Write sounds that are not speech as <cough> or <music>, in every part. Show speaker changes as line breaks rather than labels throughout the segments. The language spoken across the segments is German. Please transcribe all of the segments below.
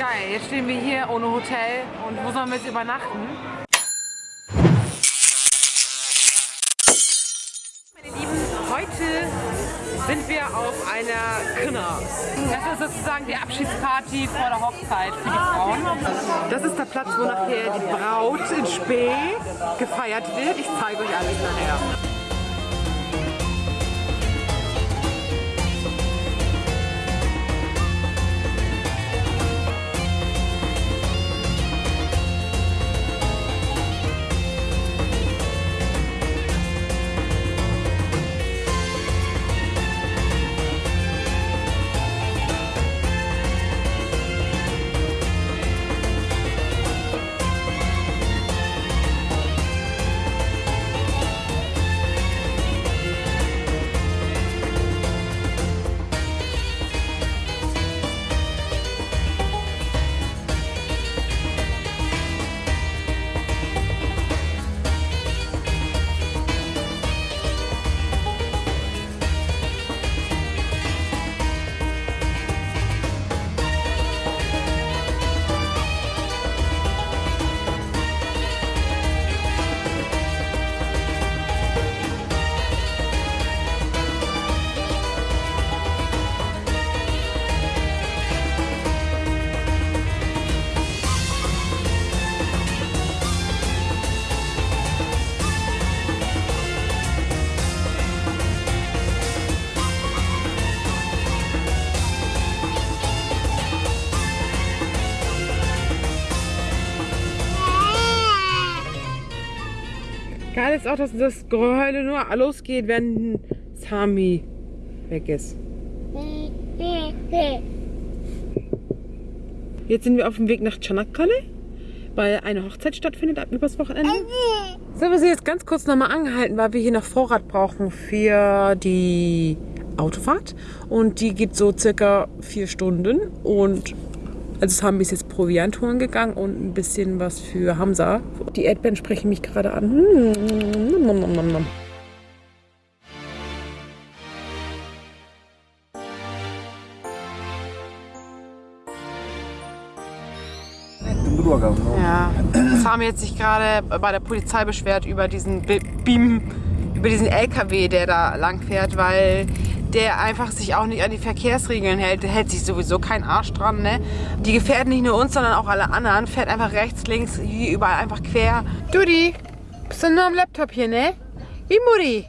Geil, jetzt stehen wir hier ohne Hotel und wo sollen wir jetzt übernachten? Meine Lieben, heute sind wir auf einer Krinna. Das ist sozusagen die Abschiedsparty vor der Hochzeit für die Frauen. Das ist der Platz, wo nachher die Braut in Spee gefeiert wird. Ich zeige euch alles nachher. Ist auch, dass das Geheule nur losgeht, wenn Sami weg ist. Jetzt sind wir auf dem Weg nach Çanakkale, weil eine Hochzeit stattfindet ab übers Wochenende. So, wir sind jetzt ganz kurz nochmal angehalten, weil wir hier noch Vorrat brauchen für die Autofahrt. Und die geht so circa vier Stunden. Und also haben wir jetzt Proviant holen gegangen und ein bisschen was für Hamza. Die Erdbeeren sprechen mich gerade an. Nom, nom, nom, nom. Ja, <clears throat> Sami hat sich gerade bei der Polizei beschwert über diesen Be- Beam, über diesen LKW, der da lang fährt, weil der einfach sich auch nicht an die Verkehrsregeln hält. Der hält sich sowieso kein Arsch dran, ne? Die gefährden nicht nur uns, sondern auch alle anderen. Fährt einfach rechts, links, hier überall einfach quer. Dudi, bist du nur am Laptop hier, ne? Wie Mutti.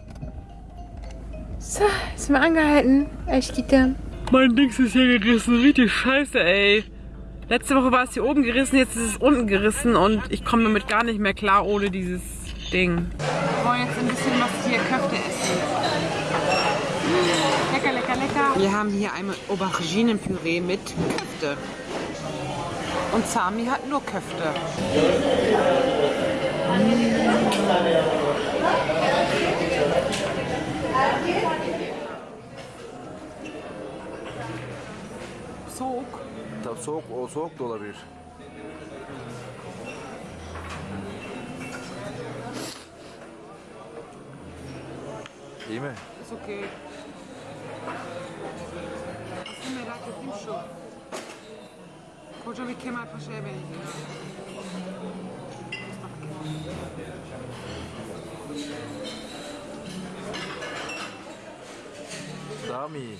So, ist mal angehalten. Echt, Gitter. Mein Dings ist hier gerissen. Richtig scheiße, ey. Letzte Woche war es hier oben gerissen, jetzt ist es unten gerissen und ich komme damit gar nicht mehr klar ohne dieses Ding. Wir wollen jetzt ein bisschen was hier Köfte essen. Lecker, lecker, lecker. Wir haben hier einmal Auberginenpüree mit Köfte. Und Sami hat nur Köfte. Soğuk.
Tabii soğuk, o soğuk da olabilir. İyi mi?
Ist okay. Aslında merak ettiğim şu. Koca bir Kemal Paşa'ya benziyor.
Daha mı iyi?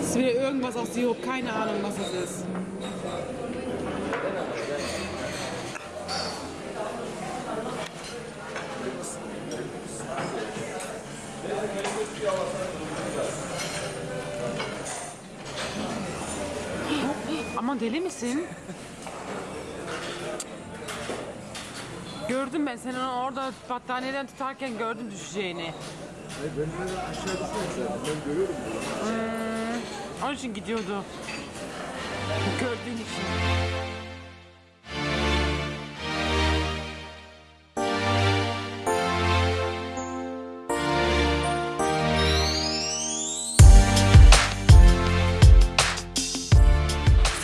Es ist wieder irgendwas aus Sirup, keine Ahnung, was es ist. Deli misin? gördüm ben senin orada battaniyeden tutarken gördüm düşeceğini. Hayır ben de aşağı düşüyorum. Ben görüyorum. Hmm, ee, onun için gidiyordu. Gördüğün için.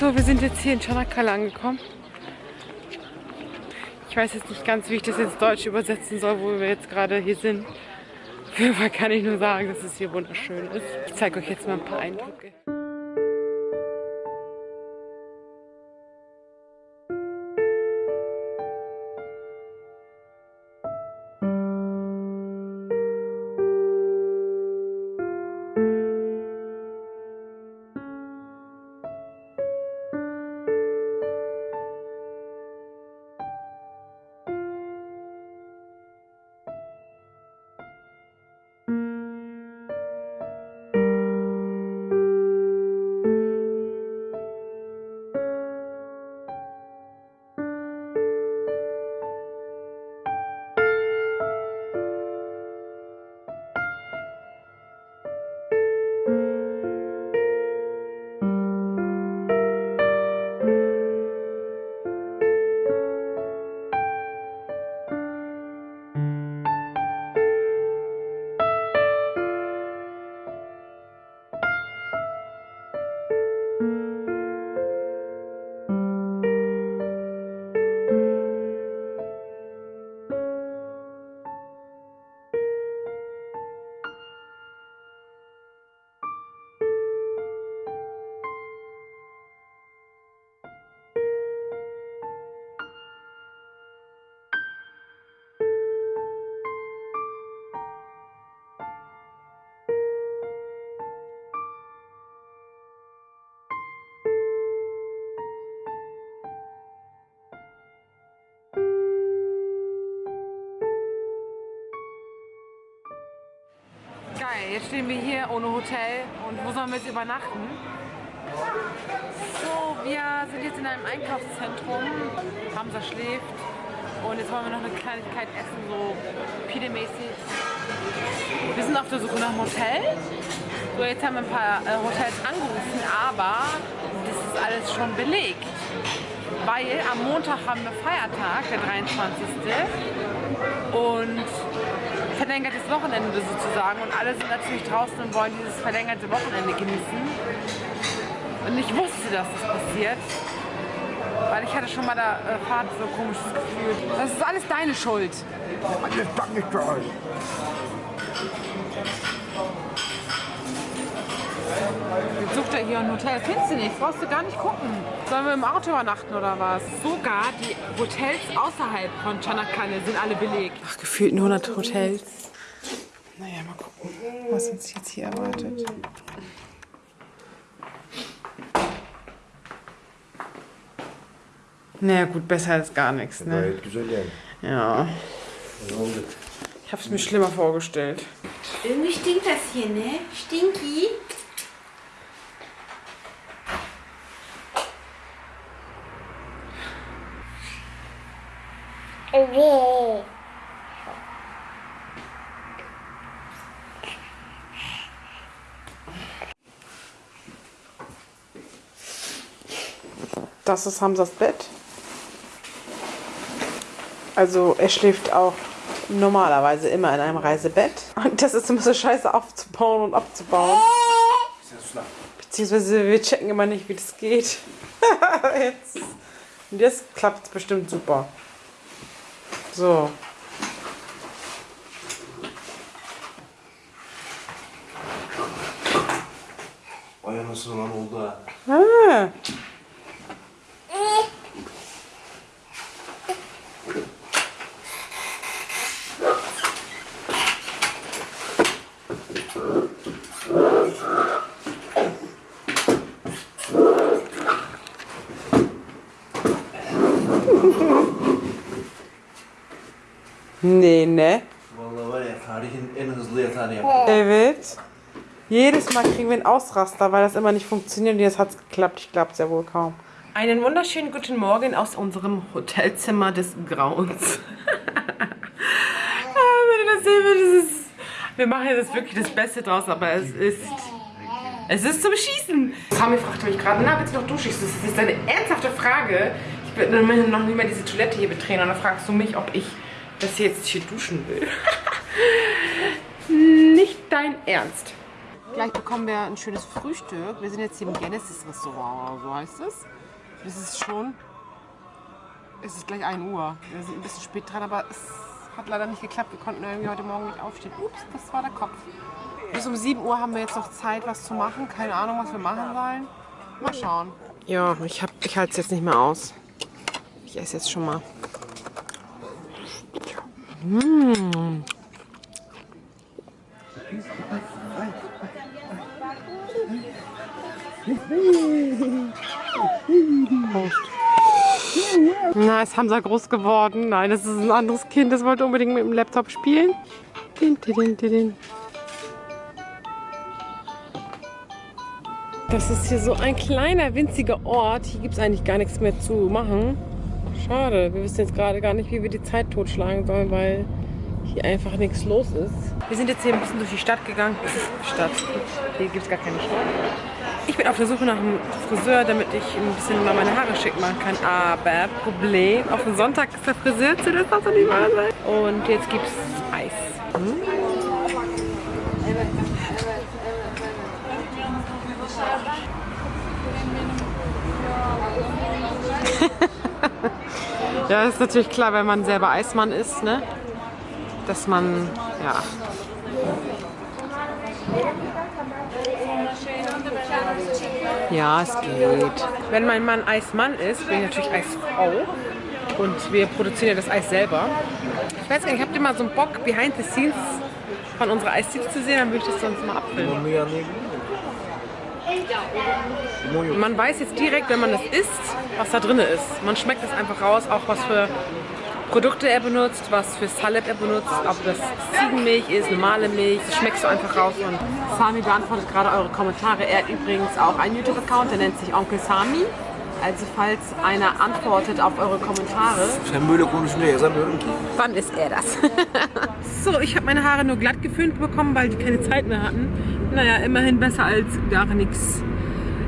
So, wir sind jetzt hier in Çanakkale angekommen. Ich weiß jetzt nicht ganz, wie ich das ins Deutsch übersetzen soll, wo wir jetzt gerade hier sind. Auf jeden Fall kann ich nur sagen, dass es hier wunderschön ist. Ich zeige euch jetzt mal ein paar Eindrücke. Jetzt stehen wir hier ohne Hotel und wo sollen wir jetzt übernachten? So, wir sind jetzt in einem Einkaufszentrum. Hamza schläft und jetzt wollen wir noch eine Kleinigkeit essen, so Pide-mäßig. Wir sind auf der Suche nach einem Hotel. So, jetzt haben wir ein paar äh, Hotels angerufen, aber das ist alles schon belegt. Weil am Montag haben wir Feiertag, der 23. Und verlängertes Wochenende sozusagen. Und alle sind natürlich draußen und wollen dieses verlängerte Wochenende genießen. Und ich wusste, dass das passiert. Weil ich hatte schon mal der äh, Fahrt so komisches Gefühl. Das ist alles deine Schuld.
Alles danke für euch.
Jetzt sucht er hier ein Hotel. Findest du nicht? Brauchst du gar nicht gucken. Sollen wir im Auto übernachten oder was? Sogar die Hotels außerhalb von Chanakane sind alle belegt. Ach, gefühlt 100 Hotels. Naja, mal gucken, was uns jetzt hier erwartet. Naja gut, besser als gar nichts, ne? Ja. Ich hab's mir schlimmer vorgestellt.
Irgendwie stinkt das hier, ne? Stinky.
Das ist Hamzas Bett. Also er schläft auch normalerweise immer in einem Reisebett. Und das ist immer so scheiße aufzubauen und abzubauen. Beziehungsweise wir checken immer nicht, wie das geht. <laughs> Jetzt. Und jetzt klappt es bestimmt super. So.
Vay anasını lan oldu ha.
Ah. Evet. Jedes Mal kriegen wir einen Ausraster, weil das immer nicht funktioniert. Und jetzt hat es geklappt. Ich glaube es ja wohl kaum. Einen wunderschönen guten Morgen aus unserem Hotelzimmer des Grauens. <laughs> Ah, Wenn ihr das sehen würdet, das ist, wir machen jetzt wirklich das Beste draus, aber es ist... Es ist zum Schießen. Sami fragte mich gerade, na, willst du noch duschen? Das ist jetzt eine ernsthafte Frage. Ich will noch nicht mal diese Toilette hier betreten. Und dann fragst du mich, ob ich das jetzt hier duschen will. <laughs> nicht dein Ernst. Gleich bekommen wir ein schönes Frühstück. Wir sind jetzt hier im Genesis Restaurant, so heißt es. Es ist schon. Es ist gleich 1 Uhr. Wir sind ein bisschen spät dran, aber es hat leider nicht geklappt. Wir konnten irgendwie heute Morgen nicht aufstehen. Ups, das war der Kopf. Bis um 7 Uhr haben wir jetzt noch Zeit, was zu machen. Keine Ahnung, was wir machen sollen. Mal schauen. Ja, ich, hab- ich halte es jetzt nicht mehr aus. Ich esse jetzt schon mal. Na, ist Hamza groß geworden. Nein, das ist ein anderes Kind. Das wollte unbedingt mit dem Laptop spielen. Das ist hier so ein kleiner, winziger Ort. Hier gibt es eigentlich gar nichts mehr zu machen. Schade. Wir wissen jetzt gerade gar nicht, wie wir die Zeit totschlagen sollen, weil hier einfach nichts los ist. Wir sind jetzt hier ein bisschen durch die Stadt gegangen. <laughs> Stadt. Hier gibt es gar keine Stadt. Ich bin auf der Suche nach einem Friseur, damit ich ein bisschen mal meine Haare schick machen kann. Aber Problem, auf den Sonntag ist der Friseur zu, das darf doch nicht wahr sein. Und jetzt gibt es Eis. Hm? <laughs> Ja, das ist natürlich klar, wenn man selber Eismann ist, ne? Dass man, ja. Ja, es geht. Wenn mein Mann Eismann ist, bin ich natürlich Eisfrau. Und wir produzieren ja das Eis selber. Ich weiß gar nicht, habt ihr mal so einen Bock, behind the scenes von unserer Eisdiele zu sehen? Dann würde ich das sonst mal abfilmen. Man weiß jetzt direkt, wenn man das isst, was da drin ist. Man schmeckt es einfach raus, auch was für Produkte er benutzt, was für Salep er benutzt, ob das Ziegenmilch ist, normale Milch, das schmeckst du einfach raus. Und Sami beantwortet gerade eure Kommentare. Er hat übrigens auch einen YouTube-Account, der nennt sich Onkel Sami. Also falls einer antwortet auf eure Kommentare. Wann ist er das? <laughs> so, ich habe meine Haare nur glatt geföhnt bekommen, weil die keine Zeit mehr hatten. Naja, immerhin besser als gar nichts.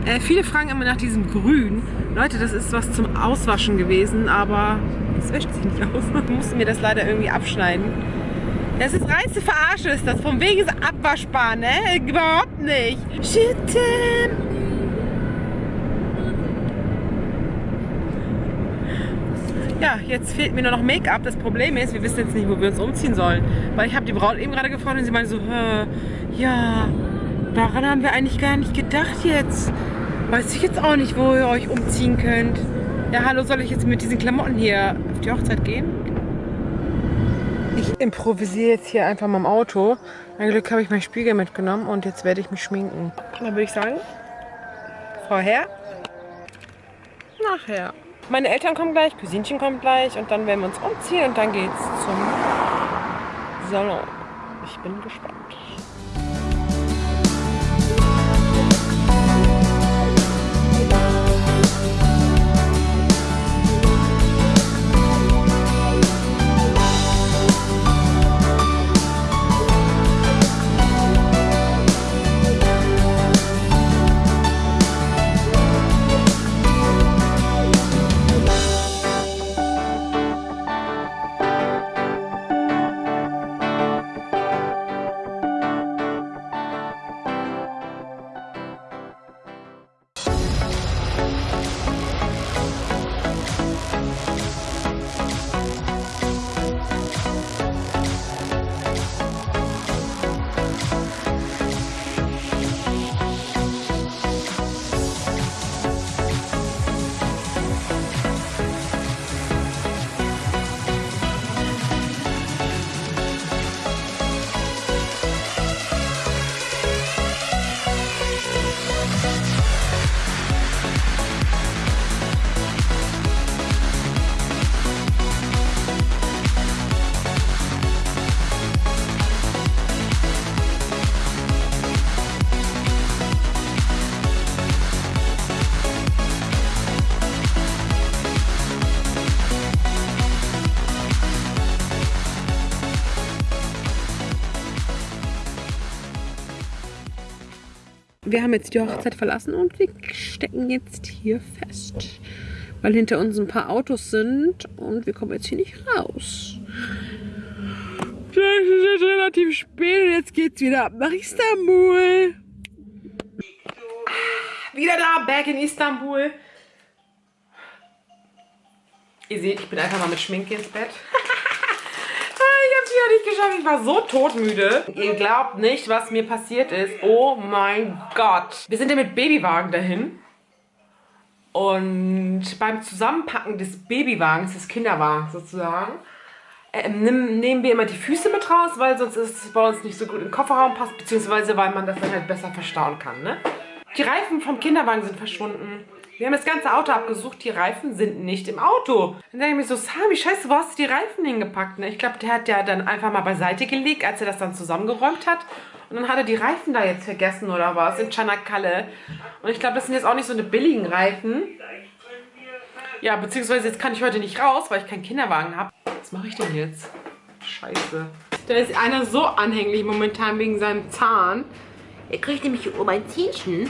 Äh, viele fragen immer nach diesem Grün. Leute, das ist was zum Auswaschen gewesen, aber es wäscht sich nicht aus. Ich musste mir das leider irgendwie abschneiden. Das ist reinste Verarsche, ist das. Von wegen ist abwaschbar, ne? Überhaupt nicht. Schütten. Ja, jetzt fehlt mir nur noch Make-up. Das Problem ist, wir wissen jetzt nicht, wo wir uns umziehen sollen. Weil ich habe die Braut eben gerade gefragt und sie meinte so, ja, daran haben wir eigentlich gar nicht gedacht jetzt. Weiß ich jetzt auch nicht, wo ihr euch umziehen könnt. Ja, hallo, soll ich jetzt mit diesen Klamotten hier auf die Hochzeit gehen? Ich improvisiere jetzt hier einfach mal im Auto. Mein Glück habe ich meinen Spiegel mitgenommen und jetzt werde ich mich schminken. Dann würde ich sagen, vorher, nachher. Meine Eltern kommen gleich, Cousinchen kommt gleich und dann werden wir uns umziehen und dann geht's zum Salon. Ich bin gespannt. Wir haben jetzt die Hochzeit verlassen und wir stecken jetzt hier fest. Weil hinter uns ein paar Autos sind und wir kommen jetzt hier nicht raus. Es ist jetzt relativ spät und jetzt geht's wieder nach Istanbul. Wieder da, back in Istanbul. Ihr seht, ich bin einfach mal mit Schminke ins Bett. Nicht geschafft. Ich war so todmüde. Ihr glaubt nicht, was mir passiert ist. Oh mein Gott. Wir sind ja mit Babywagen dahin. Und beim Zusammenpacken des Babywagens, des Kinderwagens sozusagen, äh, nehmen, nehmen wir immer die Füße mit raus, weil sonst ist es bei uns nicht so gut im Kofferraum passt, beziehungsweise weil man das dann halt besser verstauen kann. Ne? Die Reifen vom Kinderwagen sind verschwunden. Wir haben das ganze Auto abgesucht, die Reifen sind nicht im Auto. Dann denke ich mir so, Sami, scheiße, wo hast du die Reifen hingepackt? Ne? Ich glaube, der hat ja dann einfach mal beiseite gelegt, als er das dann zusammengeräumt hat. Und dann hat er die Reifen da jetzt vergessen oder was, in Chanakalle. Und ich glaube, das sind jetzt auch nicht so eine billigen Reifen. Ja, beziehungsweise jetzt kann ich heute nicht raus, weil ich keinen Kinderwagen habe. Was mache ich denn jetzt? Scheiße. Da ist einer so anhänglich momentan wegen seinem Zahn. Er kriegt nämlich um ein Zähnchen.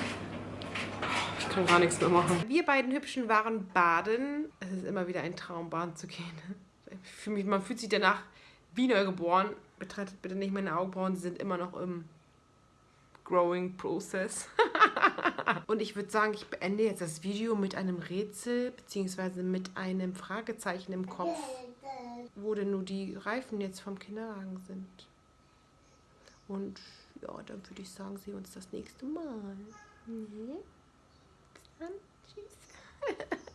Ich kann gar nichts mehr machen. Wir beiden Hübschen waren baden. Es ist immer wieder ein Traum, baden zu gehen. Für mich, man fühlt sich danach wie neugeboren. Betrachtet bitte nicht meine Augenbrauen, sie sind immer noch im Growing Process. <laughs> Und ich würde sagen, ich beende jetzt das Video mit einem Rätsel, beziehungsweise mit einem Fragezeichen im Kopf, wo denn nur die Reifen jetzt vom Kinderwagen sind. Und ja, dann würde ich sagen, sehen wir uns das nächste Mal. Mhm. on. Jeez. <laughs>